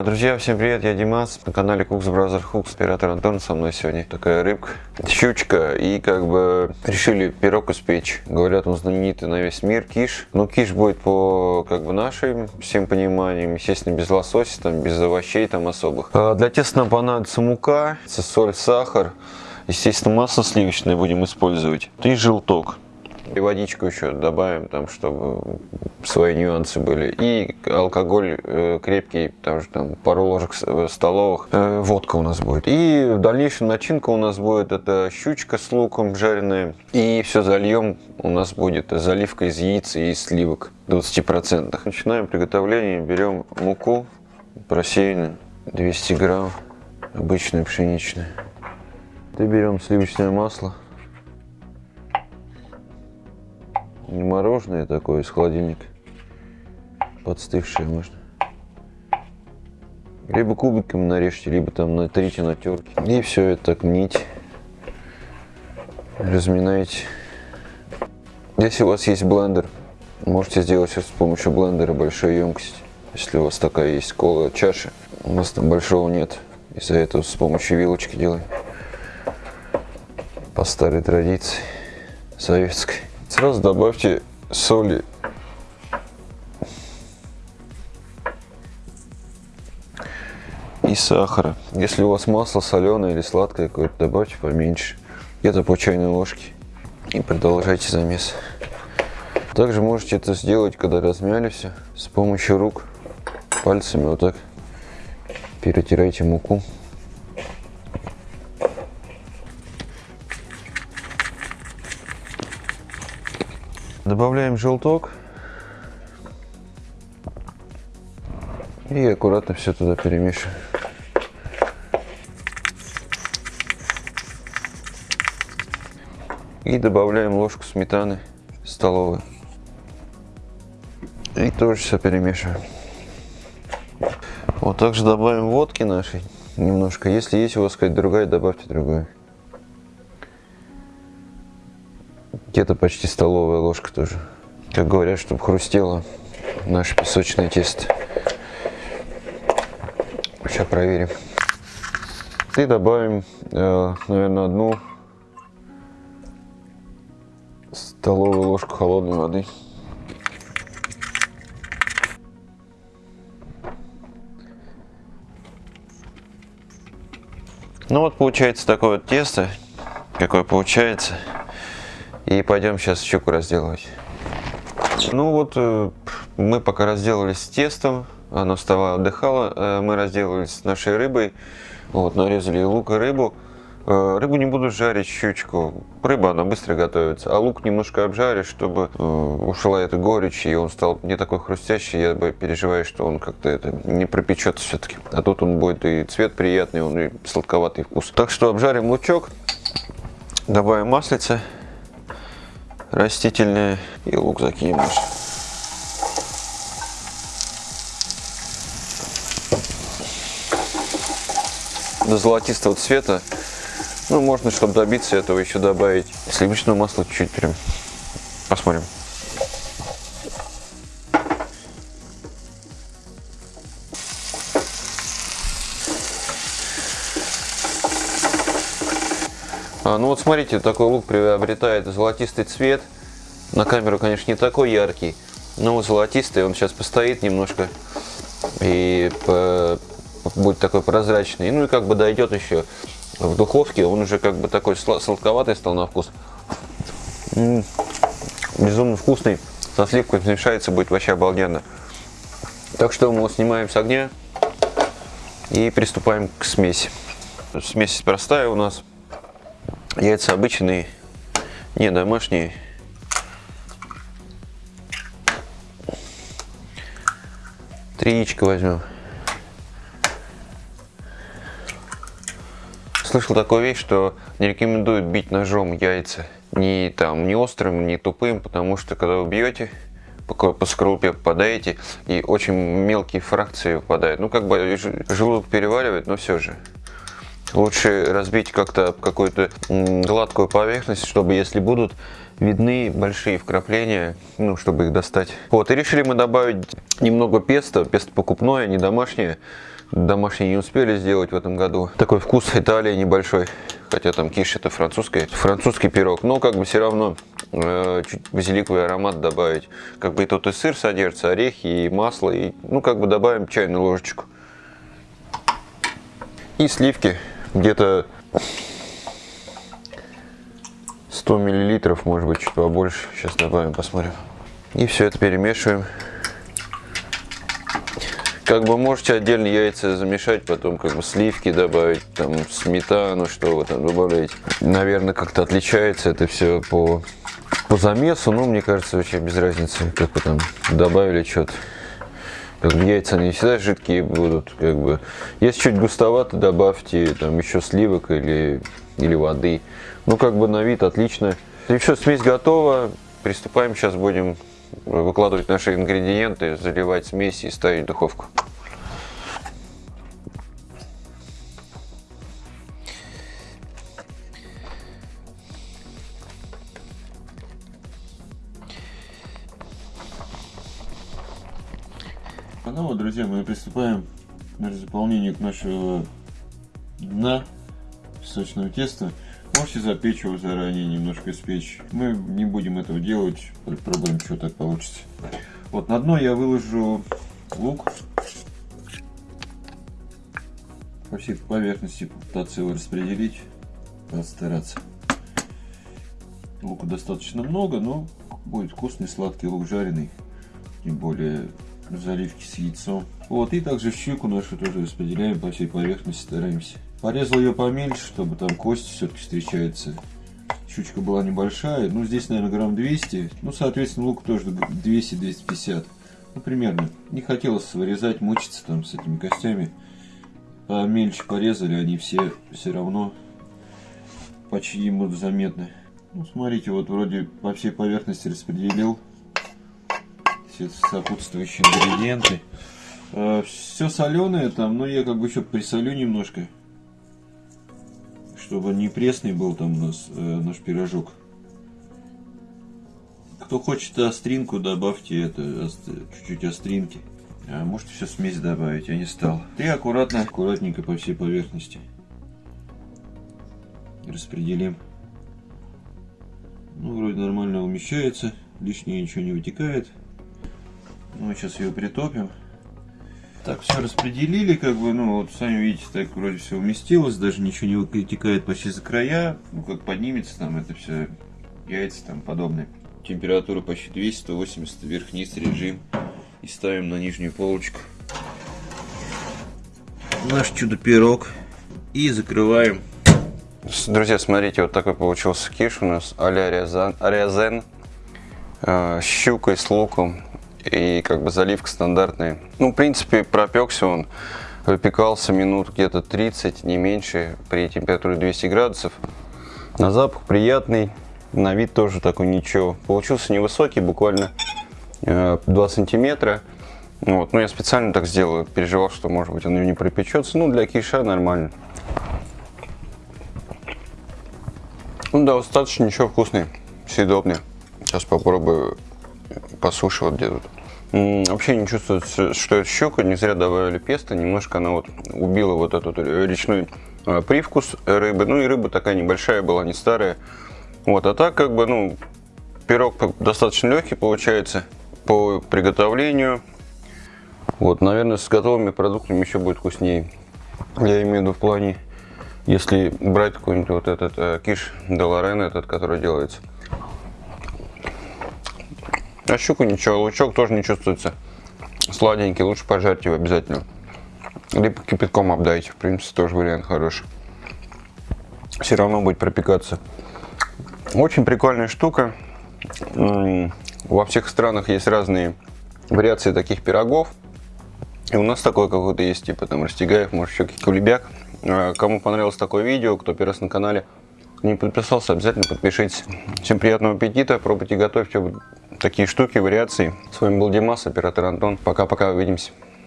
Друзья, всем привет, я Димас, на канале Cooks Brother Hooks, оператор Антон со мной сегодня. Такая рыбка, щучка, и как бы решили пирог испечь. Говорят, он знаменитый на весь мир, киш. Но киш будет по как бы нашим всем пониманиям, естественно, без лосося, там, без овощей там особых. А для теста нам понадобится мука, соль, сахар, естественно, масло сливочное будем использовать и желток. И водичку еще добавим, там, чтобы свои нюансы были. И алкоголь э, крепкий, потому что там пару ложек э, столовых. Э, водка у нас будет. И в дальнейшем начинка у нас будет это щучка с луком жареная. И все зальем у нас будет заливка из яиц и из сливок 20%. Начинаем приготовление. Берем муку просеянную 200 грамм, обычное пшеничное. И берем сливочное масло. Не мороженое такое из холодильника. Подстывшее можно. Либо кубиками нарежьте, либо там натрите на терке. И все это так мнить. Разминайте. Если у вас есть блендер, можете сделать все с помощью блендера большой емкости. Если у вас такая есть кола чаша, у нас там большого нет. Из-за этого с помощью вилочки делаем. По старой традиции советской. Сразу добавьте соли. И сахара. Если у вас масло соленое или сладкое какое-то, добавьте поменьше. Где-то по чайной ложке. И продолжайте замес. Также можете это сделать, когда размяли все, с помощью рук, пальцами вот так перетирайте муку. Добавляем желток. И аккуратно все туда перемешиваем. И добавляем ложку сметаны столовой. И тоже все перемешиваем. Вот также добавим водки нашей немножко. Если есть у вас какая-то другая, добавьте другую. Где-то почти столовая ложка тоже. Как говорят, чтобы хрустело наше песочное тесто. Сейчас проверим. И добавим, э, наверное, одну столовую ложку холодной воды. Ну вот получается такое вот тесто, какое получается. И пойдем сейчас щуку разделывать. Ну вот, э, мы пока разделались с тестом, оно вставало, отдыхало, э, мы разделались с нашей рыбой, вот, нарезали лук и рыбу. Э, рыбу не буду жарить, щучку. Рыба, она быстро готовится. А лук немножко обжаришь, чтобы ушла эта горечь, и он стал не такой хрустящий. Я бы переживаю, что он как-то это не пропечется все-таки. А тут он будет и цвет приятный, он и сладковатый вкус. Так что обжарим лучок, добавим маслице растительное и лук закинем наш. До золотистого цвета. Ну, можно, чтобы добиться этого, еще добавить сливочного масла чуть-чуть прям. Посмотрим. Ну вот смотрите, такой лук приобретает золотистый цвет. На камеру, конечно, не такой яркий, но золотистый. Он сейчас постоит немножко и будет такой прозрачный. Ну и как бы дойдет еще в духовке, он уже как бы такой сладковатый стал на вкус. Безумно вкусный. Со сливкой смешается, будет вообще обалденно. Так что мы его снимаем с огня и приступаем к смеси. Смесь простая у нас. Яйца обычные, не домашние. Три яичка возьмем. Слышал такую вещь, что не рекомендуют бить ножом яйца. Ни там, не острым, ни тупым, потому что когда вы бьете, по скорлупе попадаете, и очень мелкие фракции выпадают. Ну, как бы желудок переваривает, но все же. Лучше разбить как-то какую-то гладкую поверхность, чтобы если будут видны большие вкрапления, ну, чтобы их достать. Вот, и решили мы добавить немного песто, песто покупное, не домашнее, домашний не успели сделать в этом году. Такой вкус Италии небольшой. Хотя там киш это французский, французский пирог. Но как бы все равно э, чуть базиликовый аромат добавить. Как бы и тут и сыр содержится, орехи, и масло. И, ну как бы добавим чайную ложечку. И сливки где-то 100 миллилитров, может быть, чуть побольше. Сейчас добавим, посмотрим. И все это перемешиваем. Как бы можете отдельно яйца замешать, потом как бы сливки добавить, там сметану, что вы там добавляете. Наверное, как-то отличается это все по, по замесу, но мне кажется, вообще без разницы, как вы там добавили что-то. Как бы яйца не всегда жидкие будут, как бы. Если чуть густовато, добавьте там еще сливок или, или воды. Ну, как бы на вид отлично. И все, смесь готова. Приступаем, сейчас будем выкладывать наши ингредиенты, заливать смесь и ставить в духовку. Вот, друзья, мы приступаем к заполнению к нашего дна песочного теста. Можете запечь его заранее, немножко испечь. Мы не будем этого делать, попробуем, что так получится. Вот на дно я выложу лук. По всей поверхности попытаться его распределить, постараться. Лука достаточно много, но будет вкусный сладкий лук жареный. Тем более в заливке с яйцом. Вот, и также щеку нашу тоже распределяем по всей поверхности, стараемся. Порезал ее поменьше, чтобы там кости все-таки встречаются. Щучка была небольшая, ну здесь, наверное, грамм 200. Ну, соответственно, лук тоже 200-250. Ну, примерно. Не хотелось вырезать, мучиться там с этими костями. Помельче порезали, они все все равно почти будут заметны. Ну, смотрите, вот вроде по всей поверхности распределил все сопутствующие ингредиенты. Э, все соленое там, но я как бы еще присолю немножко, чтобы не пресный был там у нас э, наш пирожок. Кто хочет остринку, добавьте это чуть-чуть остринки. А можете все смесь добавить, я не стал. И аккуратно, аккуратненько по всей поверхности распределим. Ну, вроде нормально умещается, лишнее ничего не вытекает. Мы сейчас ее притопим. Так, все распределили, как бы, ну, вот сами видите, так вроде все уместилось, даже ничего не вытекает почти за края. Ну, как поднимется там это все, яйца там подобные. Температура почти 200, 180, вверх-вниз режим. И ставим на нижнюю полочку. Наш чудо-пирог. И закрываем. Друзья, смотрите, вот такой получился киш у нас а-ля рязен. Э, с щукой, с луком и как бы заливка стандартная. Ну, в принципе, пропекся он, выпекался минут где-то 30, не меньше, при температуре 200 градусов. На запах приятный, на вид тоже такой ничего. Получился невысокий, буквально 2 э, сантиметра. Вот, но я специально так сделал, переживал, что может быть он не пропечется. Ну, для киша нормально. Ну да, достаточно ничего вкусный, съедобный. Сейчас попробую по суше вот где тут. Вообще не чувствуется, что это щука, не зря добавили песто, немножко она вот убила вот этот речной а, привкус рыбы. Ну и рыба такая небольшая была, не старая. Вот, а так как бы, ну, пирог достаточно легкий получается по приготовлению. Вот, наверное, с готовыми продуктами еще будет вкуснее. Я имею в виду в плане, если брать какой-нибудь вот этот э, киш де Лорен, этот, который делается. А щуку ничего, лучок тоже не чувствуется. Сладенький, лучше пожарьте его обязательно. Либо кипятком обдайте, в принципе, тоже вариант хороший. Все равно будет пропекаться. Очень прикольная штука. Во всех странах есть разные вариации таких пирогов. И у нас такой какой-то есть, типа там растягаев, может еще кулебяк. А, кому понравилось такое видео, кто первый раз на канале, не подписался, обязательно подпишитесь. Всем приятного аппетита, пробуйте, готовьте такие штуки, вариации. С вами был Димас, оператор Антон. Пока-пока, увидимся.